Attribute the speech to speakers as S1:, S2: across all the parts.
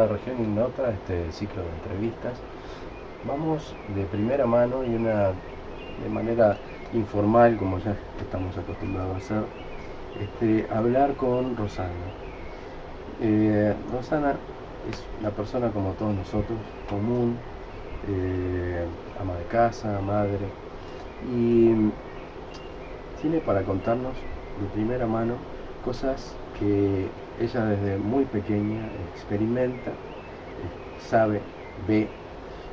S1: bienvenidos a Región Ignota, este ciclo de entrevistas. Vamos de primera mano y una de manera informal, como ya estamos acostumbrados a hacer, este, hablar con Rosana. Eh, Rosana es una persona como todos nosotros, común, eh, ama de casa, madre, y tiene para contarnos de primera mano cosas que ella desde muy pequeña experimenta, sabe, ve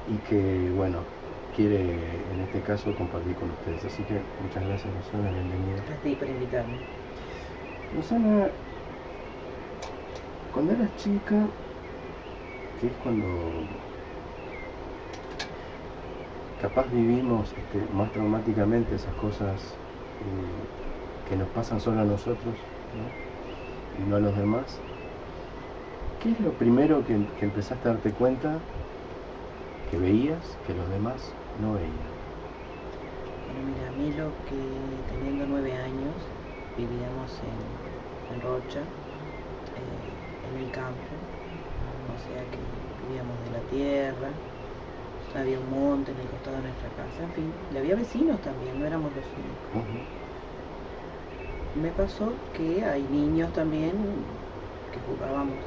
S1: y que, bueno, quiere en este caso compartir con ustedes. Así que muchas gracias, Rosana, bienvenida.
S2: A ti por invitarme.
S1: Rosana, cuando eras chica, que es cuando capaz vivimos este, más traumáticamente esas cosas eh, que nos pasan solo a nosotros, ¿no? y no a los demás, ¿qué es lo primero que, empezaste a darte cuenta que veías que los demás no veían?
S2: Bueno, mira, a mí lo que teniendo nueve años vivíamos en, Rocha, eh, en el campo, o sea que vivíamos de la tierra, había un monte en el costado de nuestra casa, en fin, y había vecinos también, no éramos los únicos me pasó que hay niños también que jugábamos.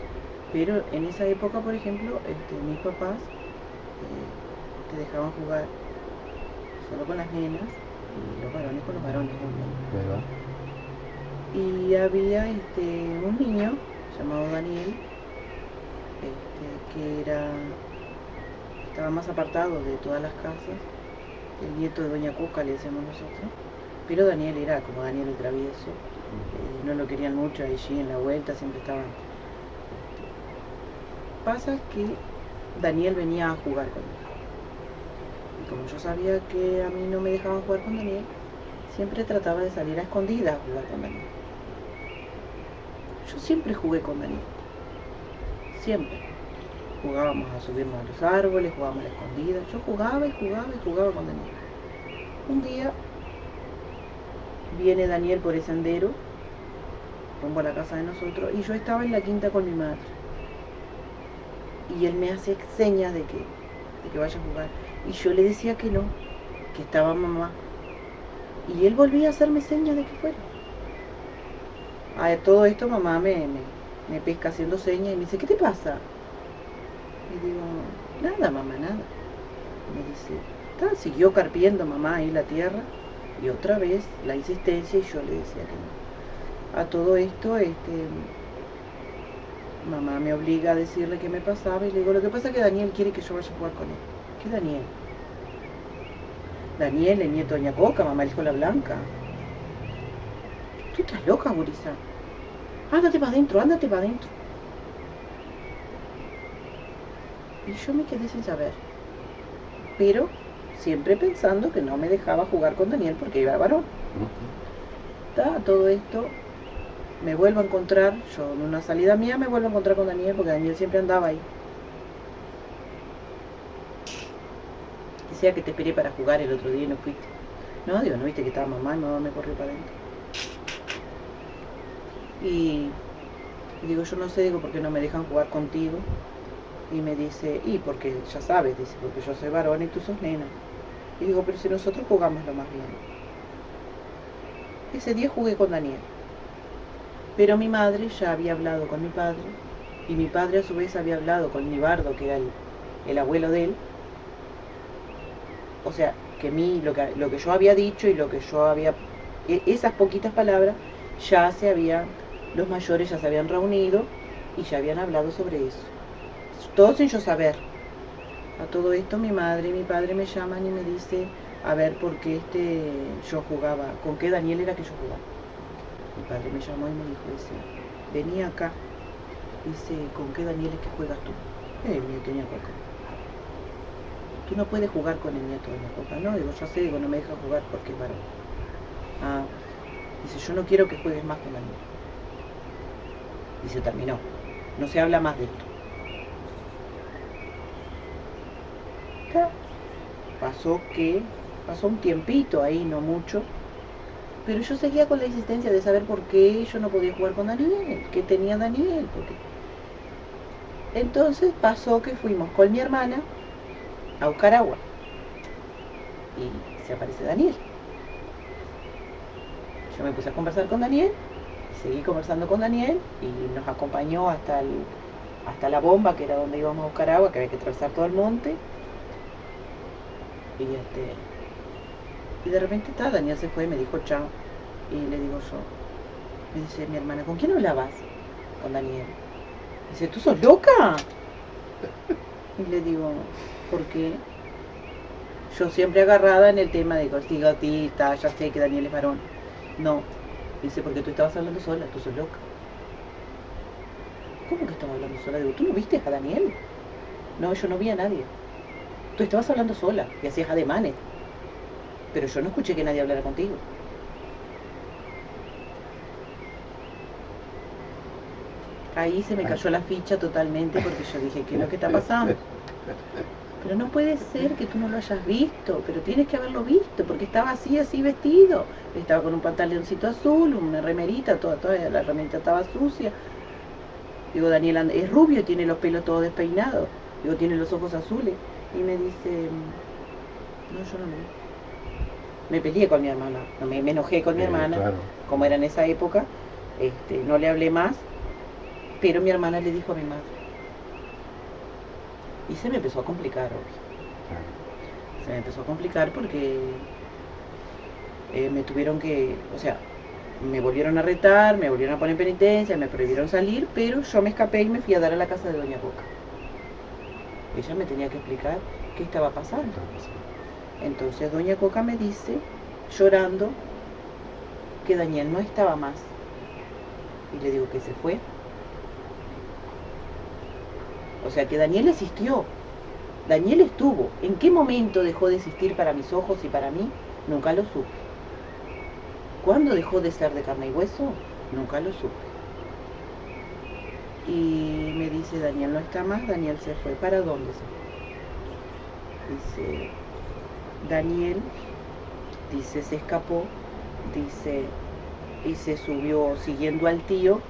S2: Pero en esa época, por ejemplo, este, mis papás eh, te dejaban jugar solo con las nenas y los varones con los varones. Y había este, un niño llamado Daniel, este, que era estaba más apartado de todas las casas, el nieto de Doña Cuca le decíamos nosotros pero Daniel era como Daniel el travieso, eh, no lo querían mucho allí en la vuelta, siempre estaban... Pasa que Daniel venía a jugar conmigo. Y como yo sabía que a mí no me dejaban jugar con Daniel, siempre trataba de salir a escondidas a jugar con Daniel. Yo siempre jugué con Daniel. Siempre. Jugábamos a subirnos a los árboles, jugábamos a la escondida. Yo jugaba y jugaba y jugaba con Daniel. Un día viene Daniel por el sendero, rumbo a la casa de nosotros, y yo estaba en la quinta con mi madre. Y él me hace señas de que, de que vaya a jugar. Y yo le decía que no, que estaba mamá. Y él volvía a hacerme señas de que fuera. A todo esto mamá me, me, pesca haciendo señas y me dice, ¿qué te pasa? Y digo, nada mamá, nada. me dice, siguió carpiendo mamá ahí la tierra y otra vez la insistencia y yo le decía que no. A todo esto, este, mamá me obliga a decirle qué me pasaba y le digo, lo que pasa es que Daniel quiere que yo vaya a jugar con él. ¿Qué Daniel? Daniel, el nieto de Doña Coca, mamá dijo la blanca. Tú estás loca, Gurisa. Ándate para adentro, ándate para adentro. Y yo me quedé sin saber. Pero siempre pensando que no me dejaba jugar con Daniel porque iba varón. todo esto me vuelvo a encontrar, yo en una salida mía me vuelvo a encontrar con Daniel porque Daniel siempre andaba ahí. Decía que te esperé para jugar el otro día y no fuiste. No, digo, no viste que estaba mamá y mamá me corrió para adentro. Y, y digo, yo no sé, digo, por qué no me dejan jugar contigo. Y me dice, y porque ya sabes, dice, porque yo soy varón y tú sos nena. Y digo, pero si nosotros jugamos lo más bien. Ese día jugué con Daniel. Pero mi madre ya había hablado con mi padre, y mi padre a su vez había hablado con mi bardo, que era el, abuelo de él. O sea, que mí, lo que, lo que yo había dicho y lo que yo había, e, esas poquitas palabras, ya se habían, los mayores ya se habían reunido y ya habían hablado sobre eso. Todo sin yo saber. A todo esto mi madre y mi padre me llaman y me dice a ver por qué este yo jugaba, con qué Daniel era que yo jugaba. Mi padre me llamó y me dijo, dice, venía acá, dice, ¿con qué Daniel es que juegas tú? El nieto de Coca. Tú no puedes jugar con el nieto de Coca. No, digo, ya sé, digo, no me deja jugar porque es varón. Ah, dice, yo no quiero que juegues más con Daniel. Dice, terminó. No se habla más de esto. Pasó que, pasó un tiempito ahí, no mucho, pero yo seguía con la insistencia de saber por qué yo no podía jugar con Daniel, qué tenía Daniel, Entonces pasó que fuimos con mi hermana a buscar agua. Y se aparece Daniel. Yo me puse a conversar con Daniel, seguí conversando con Daniel y nos acompañó hasta, el, hasta la bomba, que era donde íbamos a buscar agua, que había que atravesar todo el monte. Y este y de repente está, Daniel se fue y me dijo chao. Y le digo yo, me dice mi hermana, ¿con quién hablabas? Con Daniel. Dice, ¿tú sos loca? Y le digo, ¿por qué? Yo siempre agarrada en el tema de está, ya sé que Daniel es varón. No. Dice, porque tú estabas hablando sola, tú sos loca. ¿Cómo que estabas hablando sola? Digo, ¿tú no viste a Daniel? No, yo no vi a nadie. Tú estabas hablando sola y hacías ademanes. Pero yo no escuché que nadie hablara contigo. Ahí se me cayó la ficha totalmente porque yo dije, ¿qué es lo que está pasando? Pero no puede ser que tú no lo hayas visto, pero tienes que haberlo visto, porque estaba así, así vestido. Estaba con un pantaloncito azul, una remerita, toda, toda la remerita estaba sucia. Digo, Daniel es rubio, tiene los pelos todos despeinados. Digo, tiene los ojos azules. Y me dice, no, yo no. Me peleé con mi hermana, no, me, me enojé con mi
S1: Eh,
S2: hermana,
S1: claro.
S2: como era en esa época. Este, no le hablé más, pero mi hermana le dijo a mi madre. Y se me empezó a complicar, obvio.
S1: Claro.
S2: Se me empezó a complicar porque eh, me tuvieron que, o sea, me volvieron a retar, me volvieron a poner en penitencia, me prohibieron salir, pero yo me escapé y me fui a dar a la casa de Doña Boca. Ella me tenía que explicar qué estaba pasando. Entonces Doña Coca me dice, llorando, que Daniel no estaba más. Y le digo que se fue. O sea que Daniel existió. Daniel estuvo. ¿En qué momento dejó de existir para mis ojos y para mí? Nunca lo supe. ¿Cuándo dejó de ser de carne y hueso? Nunca lo supe. Y me dice, Daniel no está más, Daniel se fue. ¿Para dónde se fue? Dice, Daniel, dice, se escapó, dice, y se subió siguiendo al tío,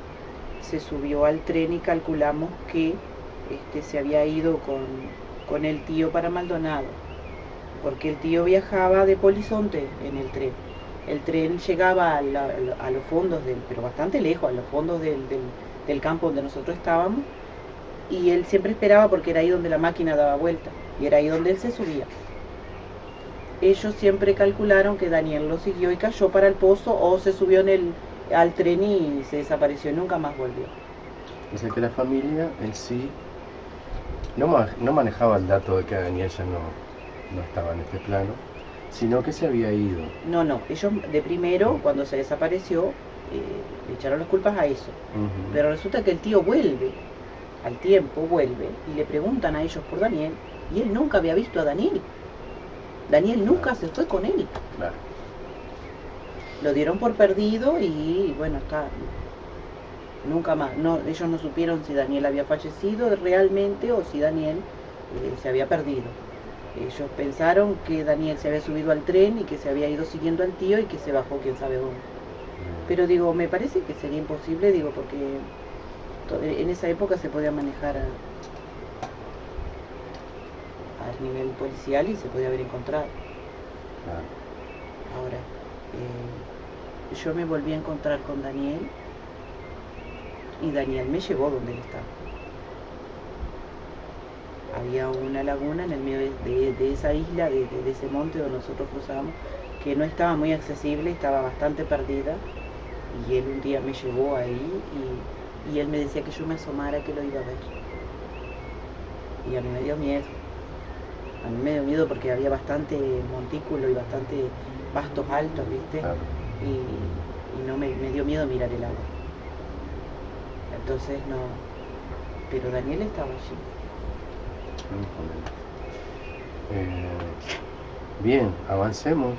S2: se subió al tren y calculamos que este, se había ido con, con el tío para Maldonado, porque el tío viajaba de Polizonte en el tren. El tren llegaba a, los fondos del, pero bastante lejos, a los fondos del, del campo donde nosotros estábamos, y él siempre esperaba porque era ahí donde la máquina daba vuelta, y era ahí donde él se subía. Ellos siempre calcularon que Daniel lo siguió y cayó para el pozo o se subió en el, al tren y se desapareció y nunca más volvió.
S1: O sea que la familia en sí no, no manejaba el dato de que Daniel ya no, no estaba en este plano, sino que se había ido.
S2: No, no, ellos de primero, cuando se desapareció, le echaron las culpas a eso. Pero resulta que el tío vuelve, al tiempo vuelve, y le preguntan a ellos por Daniel, y él nunca había visto a Daniel. Daniel nunca se fue con él.
S1: Claro.
S2: Lo dieron por perdido y bueno, está. Nunca más. No, ellos no supieron si Daniel había fallecido realmente o si Daniel eh, se había perdido. Ellos pensaron que Daniel se había subido al tren y que se había ido siguiendo al tío y que se bajó quién sabe dónde. Pero digo, me parece que sería imposible, digo, porque to- en esa época se podía manejar a, al nivel policial y se podía haber encontrado. Ahora, eh, yo me volví a encontrar con Daniel y Daniel me llevó donde él estaba. Había una laguna en el medio de, de- de esa isla, de, de- de ese monte donde nosotros cruzamos, que no estaba muy accesible, estaba bastante perdida. Y él un día me llevó ahí y, y él me decía que yo me asomara que lo iba a ver. Y a mí me dio miedo. A mí me dio miedo porque había bastante montículo y bastante pastos altos, ¿viste?
S1: Claro.
S2: Y, y no me, me dio miedo mirar el agua. Entonces no. Pero Daniel estaba allí.
S1: Eh, bien, avancemos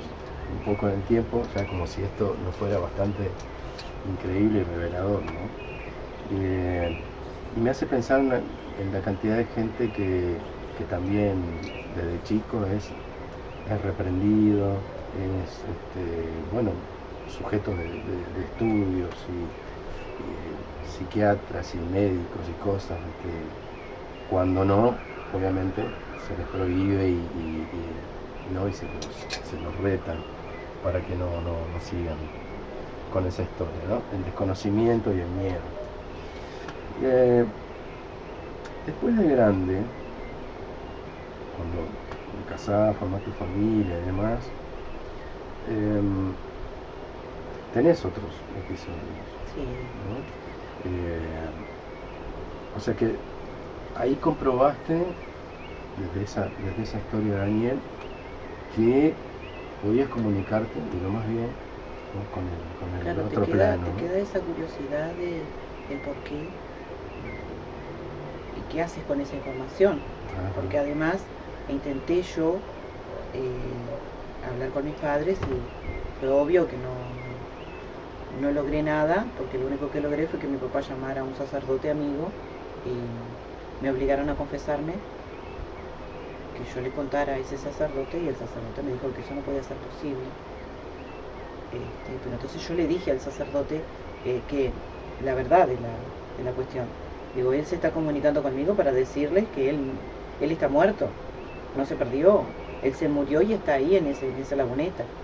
S1: un poco en el tiempo, ya como si esto no fuera bastante increíble y revelador, ¿no? Eh, y me hace pensar en la, cantidad de gente que, que también desde chico es, es reprendido, es, este, bueno, sujeto de, estudios y, y psiquiatras y médicos y cosas, este, Cuando no, obviamente se les prohíbe y- y se, los, se los retan para que no, no, no sigan con esa historia, ¿no? El desconocimiento y el miedo. Eh, después de grande, cuando te casás, formás tu familia y demás, em, tenés otros episodios,
S2: Sí.
S1: ¿no? Eh, o sea que ahí comprobaste desde esa, desde esa historia de Daniel que podías comunicarte, digo más bien, ¿no? con el, con el
S2: Claro, te
S1: otro
S2: queda,
S1: plano.
S2: te queda esa curiosidad de, por qué y qué haces con esa información.
S1: Ajá.
S2: Porque además intenté yo eh, hablar con mis padres y fue obvio que no, no logré nada, porque lo único que logré fue que mi papá llamara a un sacerdote amigo y me obligaron a confesarme que yo le contara a ese sacerdote y el sacerdote me dijo que eso no podía ser posible. Este, pero entonces yo le dije al sacerdote eh, que la verdad de la, de la cuestión. Digo, él se está comunicando conmigo para decirles que él, él está muerto, no se perdió, él se murió y está ahí en, ese, en esa laguneta.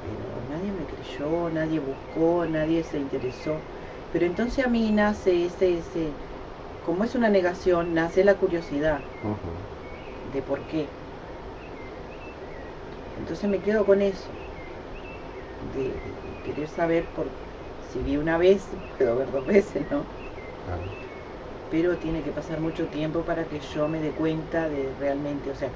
S2: Pero nadie me creyó, nadie buscó, nadie se interesó. Pero entonces a mí nace ese, ese, como es una negación, nace la curiosidad de por qué. Entonces me quedo con eso, de, de querer saber por si vi una vez, puedo ver dos veces, ¿no?
S1: Claro.
S2: Pero tiene que pasar mucho tiempo para que yo me dé cuenta de realmente, o sea,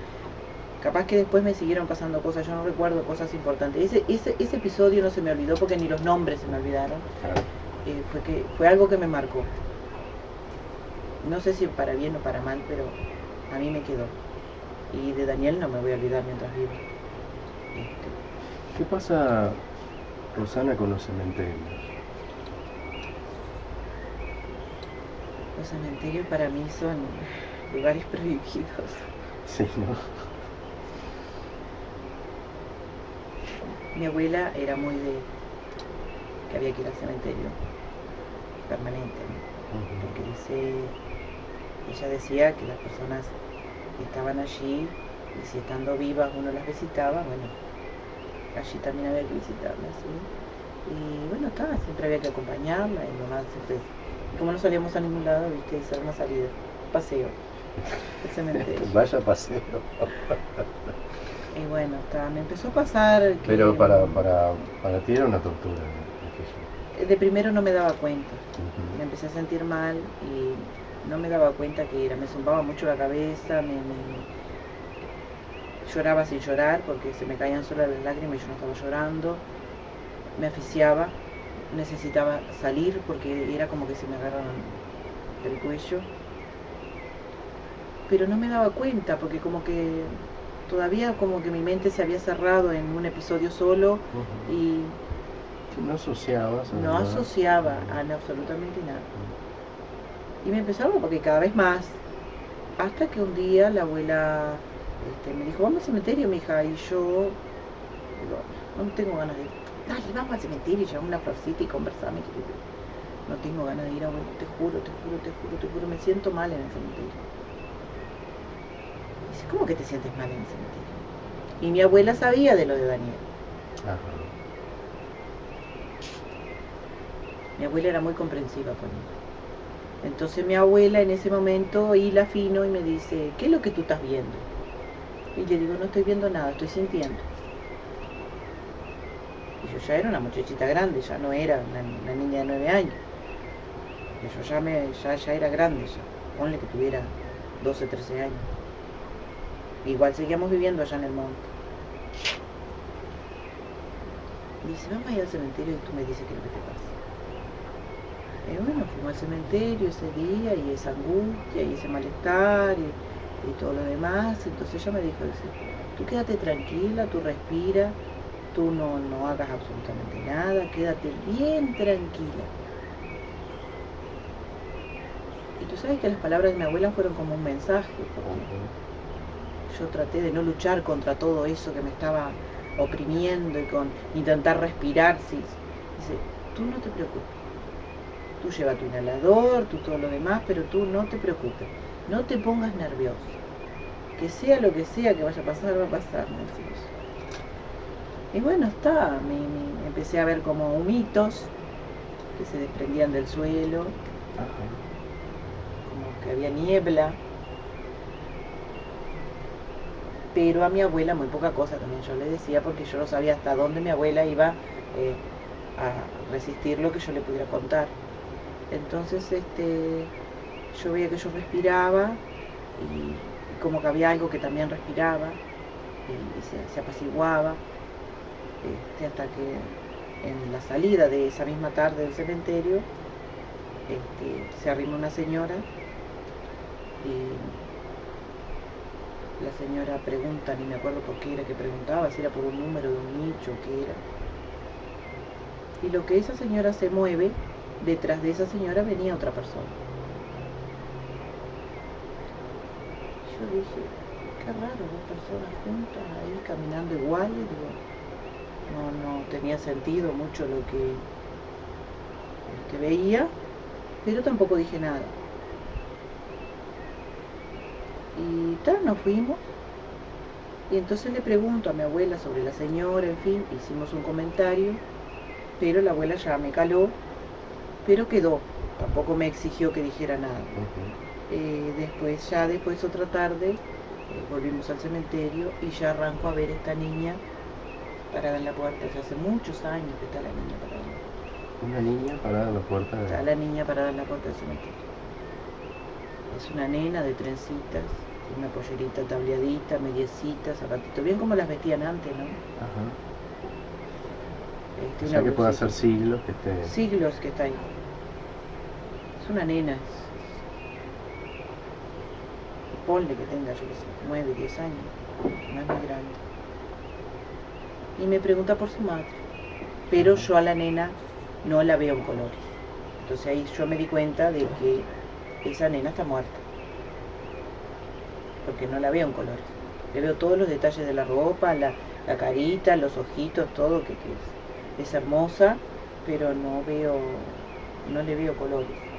S2: capaz que después me siguieron pasando cosas, yo no recuerdo cosas importantes. Ese, ese, ese episodio no se me olvidó porque ni los nombres se me olvidaron,
S1: Claro.
S2: eh, fue, que, fue algo que me marcó. No sé si para bien o para mal, pero a mí me quedó. Y de Daniel no me voy a olvidar mientras viva. Este,
S1: ¿Qué pasa, Rosana, con los cementerios?
S2: los cementerios para mí son lugares prohibidos.
S1: Sí, ¿no?
S2: Mi abuela era muy de que había que ir al cementerio permanente, ¿no? porque dice, ella decía que las personas que estaban allí, y si estando vivas uno las visitaba, bueno, allí también había que visitarlas, ¿sí? Y bueno, estaba, siempre había que acompañarla, y nomás siempre, como no salíamos a ningún lado, viste, hacer una salida, paseo, el cementerio.
S1: Vaya paseo.
S2: Y bueno, está, me empezó a pasar que
S1: Pero para, para, para ti era una tortura
S2: de primero no me daba cuenta. Me empecé a sentir mal y no me daba cuenta que era, me zumbaba mucho la cabeza, me, me- lloraba sin llorar porque se me caían solas las lágrimas y yo no estaba llorando, me asfixiaba, necesitaba salir porque era como que se me agarraron del cuello, pero no me daba cuenta porque como que todavía como que mi mente se había cerrado en un episodio solo y
S1: No asociabas.
S2: no
S1: además.
S2: asociaba a absolutamente nada. Y me empezaron porque cada vez más. Hasta que un día la abuela este, me dijo, vamos al cementerio, mi hija. Y yo, digo, no tengo ganas de ir. Dale, vamos al cementerio, llevamos una florcita y conversamos. No tengo ganas de ir, abuela, te juro, te juro, te juro, te juro, me siento mal en el cementerio. Dice, ¿cómo que te sientes mal en el cementerio? Y mi abuela sabía de lo de Daniel.
S1: Ajá.
S2: Mi abuela era muy comprensiva conmigo. Entonces mi abuela en ese momento hila fino y me dice, ¿qué es lo que tú estás viendo? Y le digo, no estoy viendo nada, estoy sintiendo. Y yo ya era una muchachita grande, ya no era una, niña de nueve años. Yo ya, me, ya, ya era grande, ya. ponle que tuviera 12, 13 años. Igual seguíamos viviendo allá en el monte. Y dice, vamos a ir al cementerio y tú me dices qué es lo que te pasa. Y bueno, fuimos al cementerio ese día y esa angustia y ese malestar y, todo lo demás. Entonces ella me dijo, tú quédate tranquila, tú respira, tú no, no hagas absolutamente nada, quédate bien tranquila. Y tú sabes que las palabras de mi abuela fueron como un mensaje, porque yo traté de no luchar contra todo eso que me estaba oprimiendo y con intentar respirar. Sí. Dice, tú no te preocupes. Tú lleva tu inhalador, tú todo lo demás, pero tú no te preocupes, no te pongas nervioso. Que sea lo que sea que vaya a pasar, va a pasar, me Y bueno, está, me, empecé a ver como humitos que se desprendían del suelo, como que había niebla. Pero a mi abuela muy poca cosa también yo le decía porque yo no sabía hasta dónde mi abuela iba eh, a resistir lo que yo le pudiera contar. Entonces este, yo veía que yo respiraba y, como que había algo que también respiraba y, se, apaciguaba, este, hasta que en la salida de esa misma tarde del cementerio este, se arrimó una señora y la señora pregunta, ni me acuerdo por qué era que preguntaba, si era por un número de un nicho, qué era. Y lo que esa señora se mueve detrás de esa señora venía otra persona. Yo dije, qué raro, dos personas juntas ahí caminando igual, no, no tenía sentido mucho lo que, que veía, pero tampoco dije nada. Y tal, nos fuimos. Y entonces le pregunto a mi abuela sobre la señora, en fin, hicimos un comentario, pero la abuela ya me caló pero quedó, tampoco me exigió que dijera nada. Eh, después, ya después otra tarde, eh, volvimos al cementerio y ya arranco a ver esta niña parada en la puerta, ya hace muchos años que está la niña parada.
S1: Una niña parada en la puerta
S2: de... Está la niña parada en la puerta del cementerio. Es una nena de trencitas, una pollerita tableadita, mediecitas, zapatitos, bien como las vestían antes, ¿no? Ajá.
S1: Este, o sea que puede hacer siglos que esté...
S2: Siglos que está ahí. Es una nena. Ponle que tenga, yo qué sé, 9, 10 años. No es muy grande. Y me pregunta por su madre. Pero yo a la nena no la veo en colores. Entonces ahí yo me di cuenta de que esa nena está muerta. Porque no la veo en colores. Le veo todos los detalles de la ropa, la, carita, los ojitos, todo que, que es es hermosa, pero no veo, no le veo colores.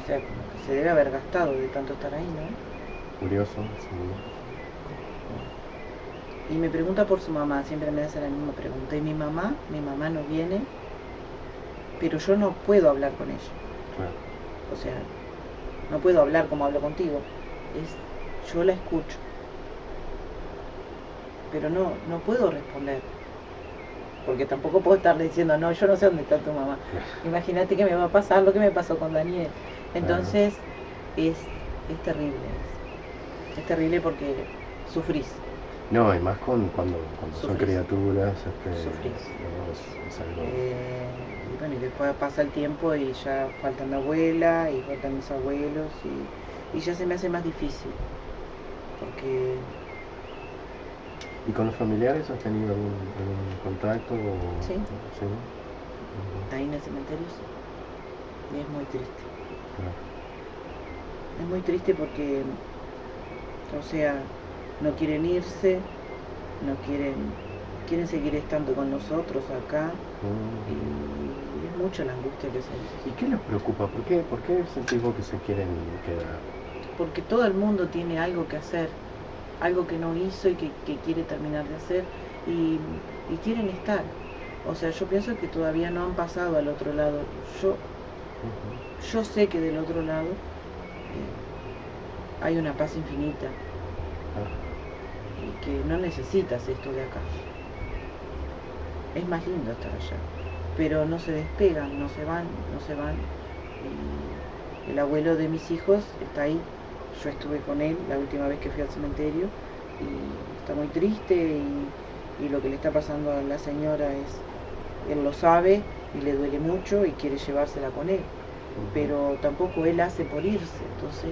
S2: O sea, se debe haber gastado de tanto estar ahí, ¿no?
S1: Curioso,
S2: Y me pregunta por su mamá, siempre me hace la misma pregunta. Y mi mamá, mi mamá no viene, pero yo no puedo hablar con ella. O sea, no puedo hablar como hablo contigo. Es, yo la escucho. Pero no, no puedo responder porque tampoco puedo estarle diciendo, no, yo no sé dónde está tu mamá. Imagínate que me va a pasar lo que me pasó con Daniel. Entonces, es, es terrible. Es, terrible porque sufrís.
S1: No, y más con, cuando, cuando son criaturas.
S2: Este, sufrís. Eh, y bueno, y después pasa el tiempo y ya faltan la abuela y faltan mis abuelos y, y ya se me hace más difícil. Porque
S1: ¿Y con los familiares has tenido algún, contacto?
S2: Sí. Ahí en el cementerio sí. Y es muy triste. Es muy triste porque, o sea, no quieren irse, no quieren, quieren seguir estando con nosotros acá. Mm. Y, es mucha la angustia que se
S1: ¿Y qué les preocupa? ¿Por qué, ¿Por qué sentís que se quieren quedar?
S2: Porque todo el mundo tiene algo que hacer algo que no hizo y que, quiere terminar de hacer y, quieren estar. O sea, yo pienso que todavía no han pasado al otro lado. Yo, yo sé que del otro lado eh, hay una paz infinita y que no necesitas esto de acá. Es más lindo estar allá, pero no se despegan, no se van, no se van. el abuelo de mis hijos está ahí yo estuve con él la última vez que fui al cementerio y está muy triste y, lo que le está pasando a la señora es, él lo sabe y le duele mucho y quiere llevársela con él, pero tampoco él hace por irse, entonces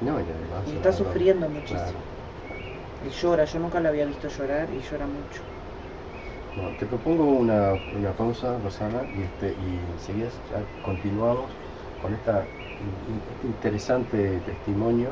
S1: no,
S2: y, está sufriendo muchísimo. Y llora, yo nunca lo había visto llorar y llora mucho.
S1: Bueno, te propongo una, una pausa, Rosana, y, este, y enseguida continuamos con esta interesante testimonio